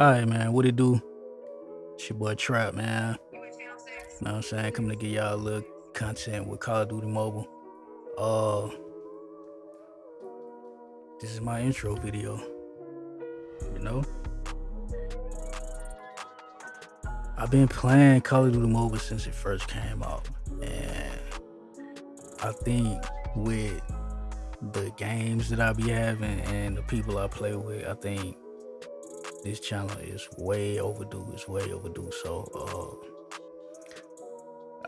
Alright, man, what it do? It's your boy Trap, man. You know what I'm saying? Coming to get y'all a little content with Call of Duty Mobile. Uh, this is my intro video. You know? I've been playing Call of Duty Mobile since it first came out. And I think with the games that I be having and the people I play with, I think this channel is way overdue. It's way overdue. So uh,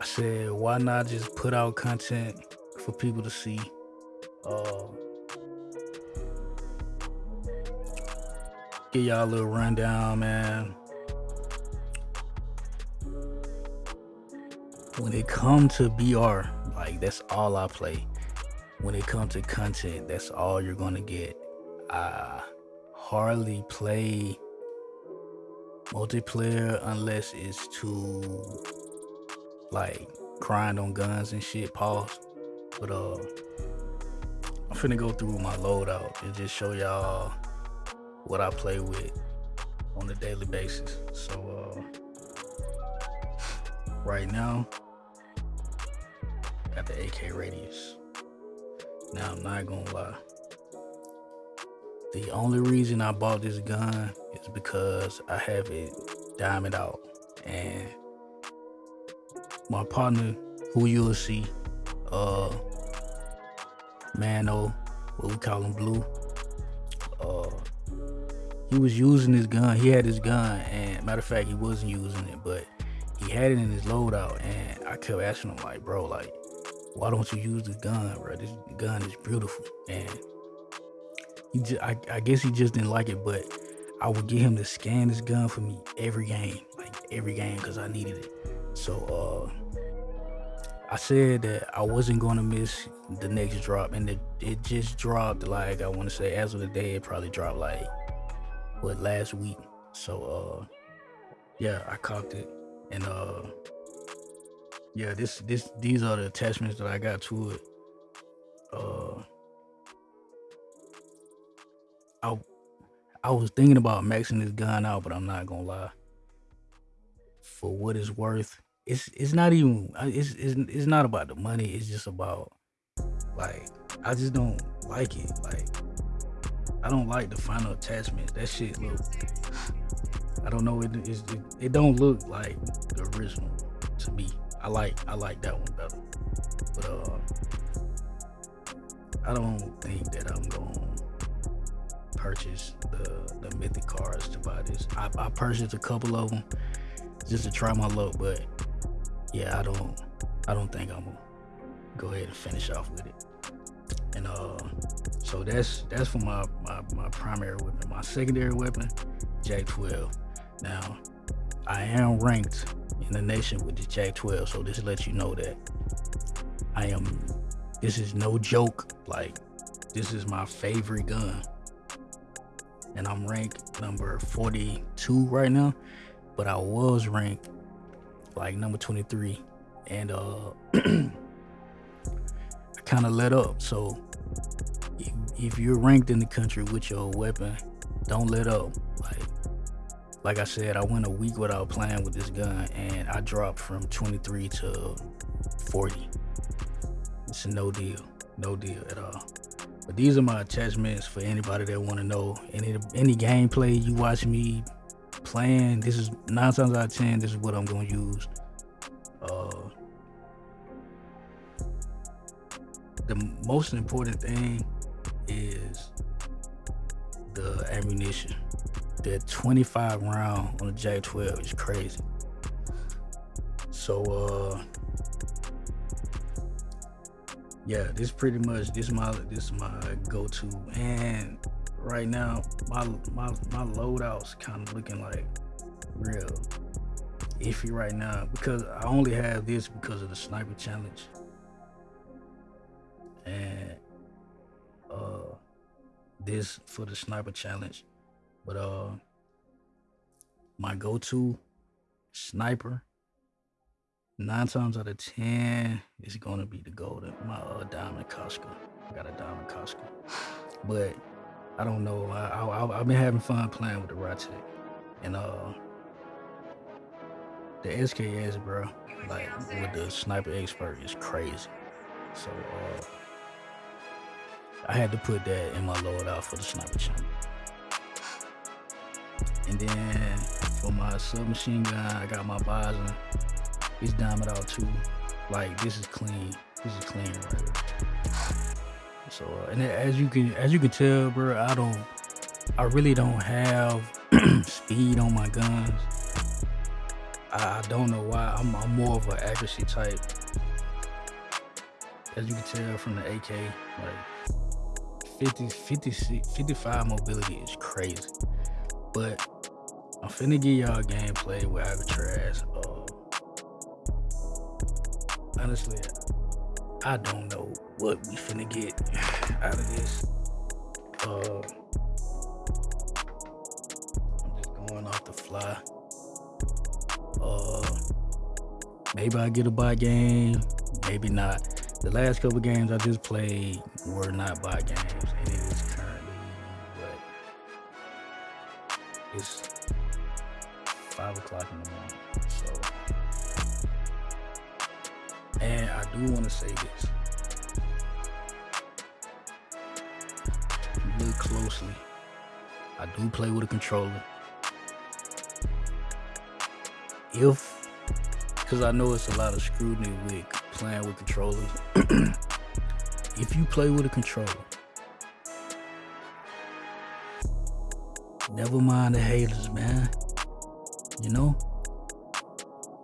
I said, why not just put out content for people to see? Uh, give y'all a little rundown, man. When it comes to BR, like that's all I play. When it comes to content, that's all you're gonna get. I hardly play multiplayer unless it's to like grind on guns and shit. Pause. But uh, I'm finna go through my loadout and just show y'all what I play with on a daily basis. So uh, right now, got the AK Radiance. Now I'm not gonna lie. The only reason I bought this gun is because I have it diamond out. And my partner, who you'll see, uh, Mano, what we call him Blue, uh, he was using his gun. He had his gun, and matter of fact, he wasn't using it, but he had it in his loadout. And I kept asking him, like, bro, like, why don't you use this gun, bro? This gun is beautiful. And he just, I, I guess he just didn't like it, but I would get him to scan this gun for me every game, like every game, because I needed it. So uh, I said that I wasn't going to miss the next drop, and it, it just dropped. Like I want to say, as of the day, it probably dropped like what last week. So uh, yeah, I copped it, and uh, yeah, this this these are the attachments that I got to it. I I was thinking about maxing this gun out, but I'm not gonna lie. For what it's worth, it's it's not even it's it's it's not about the money. It's just about like I just don't like it. Like I don't like the final attachment. That shit look. I don't know. It it, it don't look like the original to me. I like I like that one better. But uh, I don't think that I'm going purchase the the mythic cards to buy this. I, I purchased a couple of them just to try my luck, but yeah, I don't I don't think I'm gonna go ahead and finish off with it. And uh, so that's that's for my my, my primary weapon. My secondary weapon, J12. Now, I am ranked in the nation with the J12, so this lets you know that I am. This is no joke. Like, this is my favorite gun and I'm ranked number 42 right now, but I was ranked like number 23 and uh I kind of let up. So if, if you're ranked in the country with your weapon, don't let up. Like like I said, I went a week without playing with this gun and I dropped from 23 to 40. It's a no deal, no deal at all. But these are my attachments for anybody that want to know. Any any gameplay you watch me playing, this is nine times out of ten, this is what I'm gonna use. Uh, the most important thing is the ammunition. The 25 round on the JAK-12 is crazy. So uh yeah, this pretty much this my this my go-to. And right now, my my my loadout's kind of looking like real iffy right now because I only have this because of the sniper challenge. And uh this for the sniper challenge. But uh my go-to sniper nine times out of ten it's gonna be the golden my uh, diamond Koshka. I got a diamond Koshka, but I don't know. I, I have been having fun playing with the Rytec. And uh the SKS, bro, like with the sniper expert is crazy. So uh I had to put that in my loadout for the sniper channel. And then for my submachine gun, I got my Bizon. It's diamond out too. Like this is clean. This is clean right So uh, and as you can as you can tell, bro, I don't I really don't have speed on my guns. I, I don't know why. I'm, I'm more of an accuracy type. As you can tell from the AK, like 50, 50, 55 mobility is crazy. But I'm finna give y'all gameplay with Alcatraz. Honestly, I don't know what we finna get out of this. Uh, I'm just going off the fly. Uh, maybe I get a buy game, maybe not. The last couple games I just played were not buy games, Look closely. I do play with a controller. If, because I know it's a lot of scrutiny with playing with controllers. if you play with a controller, never mind the haters, man. You know,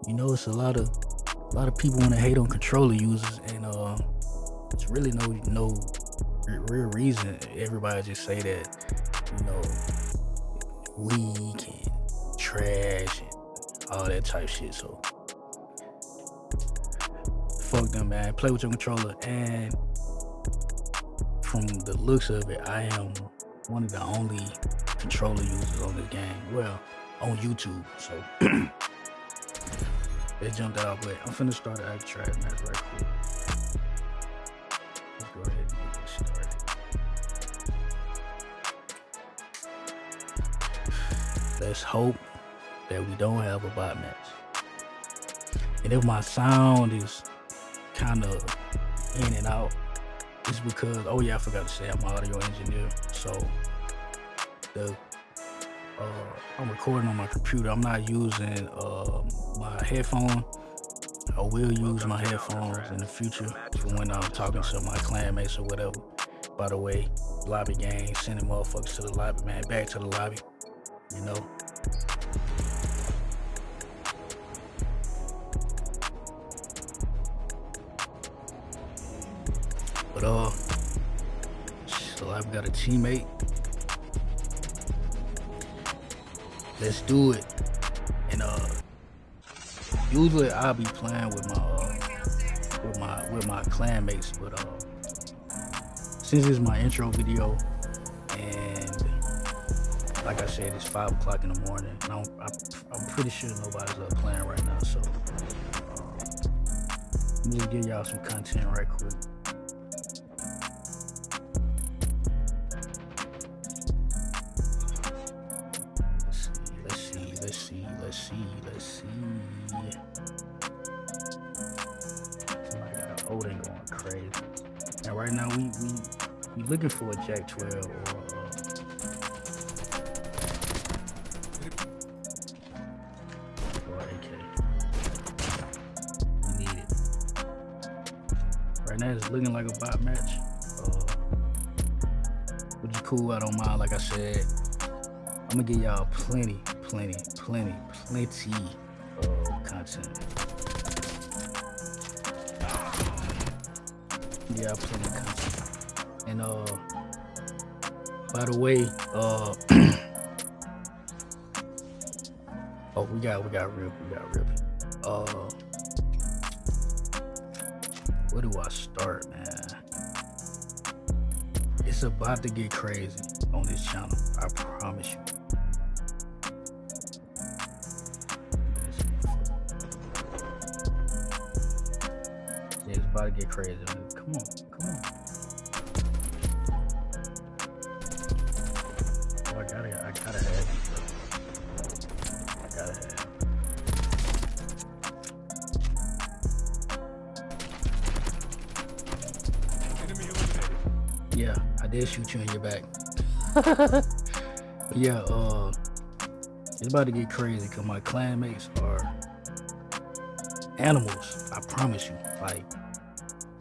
you know, it's a lot of a lot of people want to hate on controller users, and uh, it's really no no real reason. Everybody just say that, you know, weak and trash and all that type shit. So fuck them, man. Play with your controller, and from the looks of it, I am one of the only controller users on this game. Well, on YouTube. So they jumped out, but I'm finna start an Alcatraz match right quick. Let's hope that we don't have a bot match. And if my sound is kind of in and out, it's because, oh yeah, I forgot to say I'm an audio engineer. So the uh, I'm recording on my computer. I'm not using uh, my headphone. I will use my headphones in the future for when I'm talking to my clanmates or whatever. By the way, lobby gang, sending motherfuckers to the lobby, man, back to the lobby. You know. But uh, so I've got a teammate let's do it. And uh, usually I'll be playing with my uh, with my with my clanmates, but uh, since it's my intro video, and like I said, it's five o'clock in the morning, and I'm, I'm pretty sure nobody's up playing right now, so uh, let me just give y'all some content right quick. Looking for a JAK-12 or uh, AK. We need it. Right now it's looking like a bot match. Uh, which is cool, I don't mind, like I said. I'm gonna give y'all plenty, plenty, plenty, plenty of content. Yeah, of content. And uh by the way, uh Oh we got we got rip, we got rip. Uh where do I start, man? It's about to get crazy on this channel, I promise you. Come on, come on. Oh, I gotta, I gotta I gotta. Yeah, I did shoot you in your back. yeah, uh, it's about to get crazy because my clanmates are animals. I promise you. Like,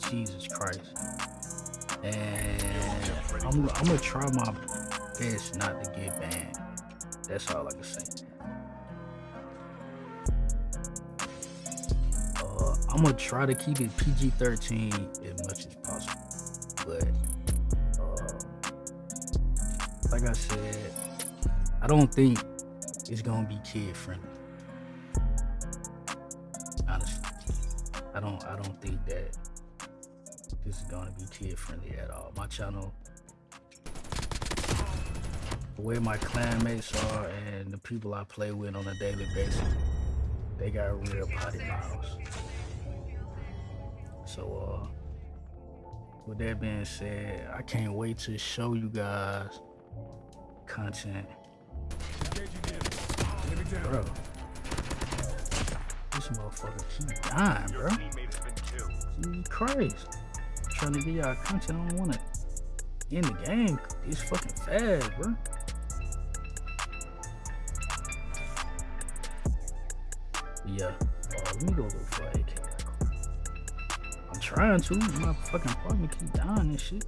Jesus Christ. And I'm, I'm gonna try my best not to get banned. That's all I can say. Uh, I'm gonna try to keep it PG-13 as much as possible, but uh, like I said, I don't think it's gonna be kid friendly. Honestly, I don't. I don't think that this is gonna be kid friendly at all. My channel, where my clanmates are, and the people I play with on a daily basis, they got real potty mouths. So, uh, with that being said, I can't wait to show you guys content Bro. This motherfucker keep dying, bro. Christ. Trying to get y'all content. I don't want to end the game. It's fucking fast, bro. Yeah. Uh, let me go look for AK. I'm trying to. My fucking partner keep dying and shit.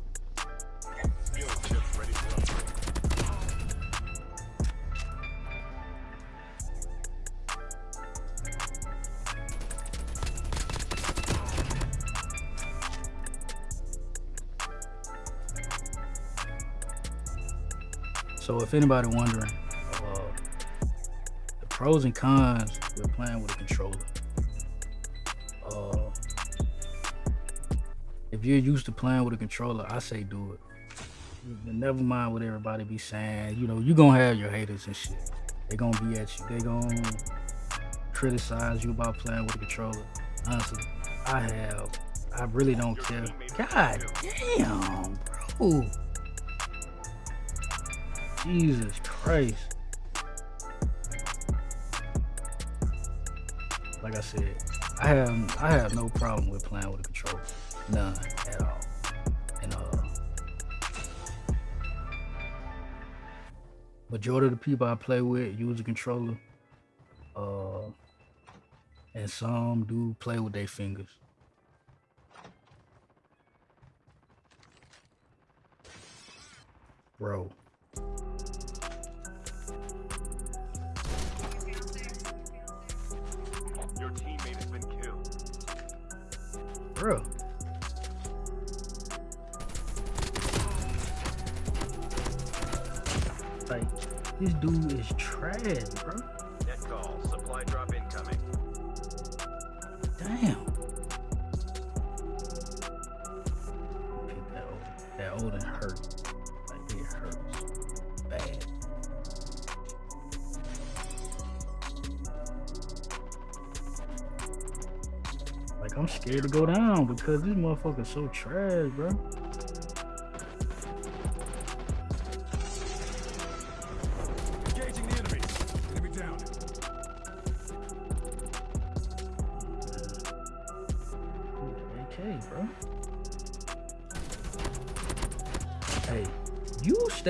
So if anybody wondering, uh, the pros and cons with playing with a controller. Uh, if you're used to playing with a controller, I say do it. Never mind what everybody be saying. You know, you gonna have your haters and shit. They gonna be at you. They gonna criticize you about playing with a controller. Honestly, I have. I really don't care. God damn, bro. Jesus Christ. Like I said, I have I have no problem with playing with a controller. None at all. And uh majority of the people I play with use a controller. Uh and some do play with their fingers. Bro. Bro. Old, that old and hurt. I'm scared to go down because this motherfucker's so trash, bro.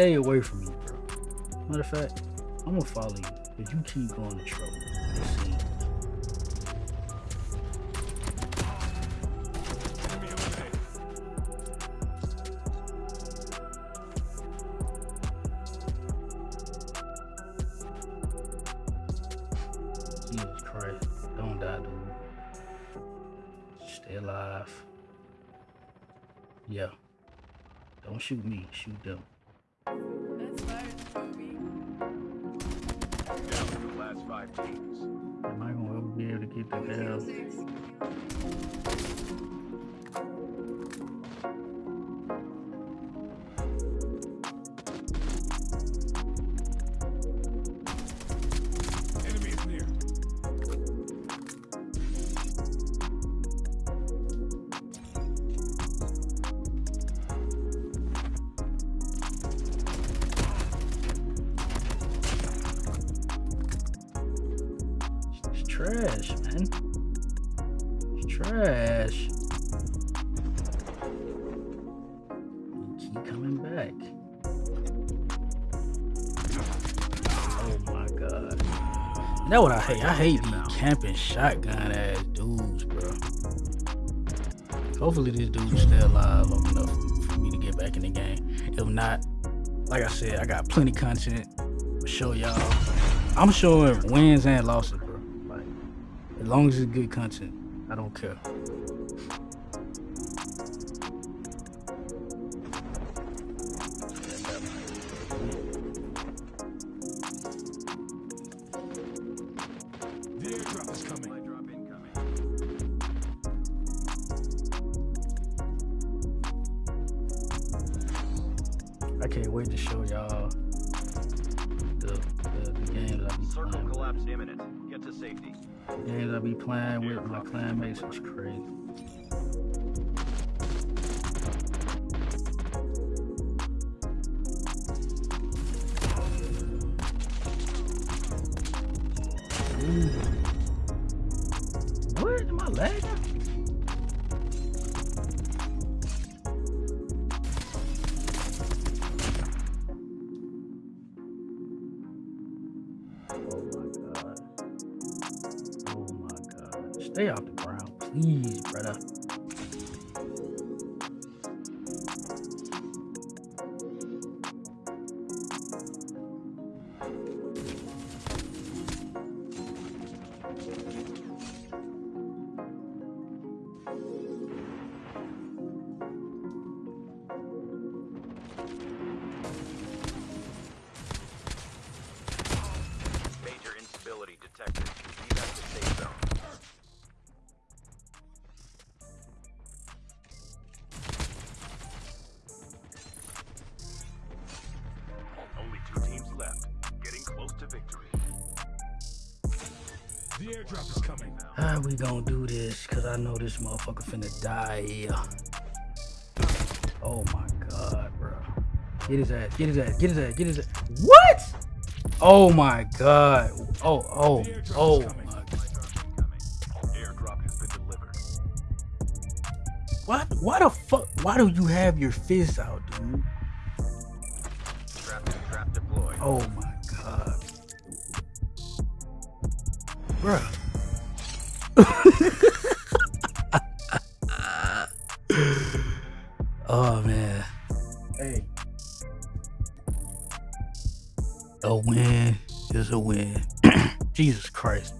Stay away from me, bro. Matter of fact, I'm gonna follow you, but you keep going to trouble. Jesus Christ. Don't die, dude. Stay alive. Yeah. Don't shoot me. Shoot them. Ever be able to get the hell? trash, coming back. Oh my god. That what I hate. I hate these camping shotgun ass dudes, bro. Hopefully this dude's still alive long enough for me to get back in the game. If not, like I said, I got plenty content to show y'all. I'm showing wins and losses, bro. Like, as long as it's good content, I don't care. I can't wait to show y'all the, the, the games I be Circle playing. collapse imminent. Get to safety. The games I be playing with my clanmates is crazy. Ooh. What? Am I lagging? Stay off the ground, please, brother. How we gonna do this? Cause I know this motherfucker finna die here. Oh my god, bro. Get his ass, get his ass, get his ass, get his ass. What? Oh my god. Oh, oh, oh my Airdrop has been delivered. What? Why the fuck? Why do you have your fist out, dude? Trap trap deployed. Oh my god. Bruh. Oh man. Hey. A win is a win. Jesus Christ.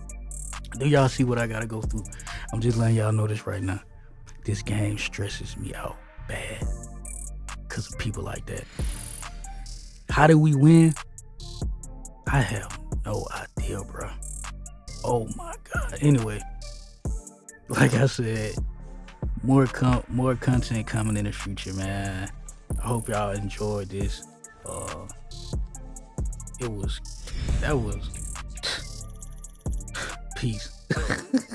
Do y'all see what I gotta go through? I'm just letting y'all know this right now. This game stresses me out bad. Cause of people like that. How did we win? I have no idea, bro. Oh my god. Anyway, like I said, more com- more content coming in the future, man. I hope y'all enjoyed this. Uh, it was that was peace.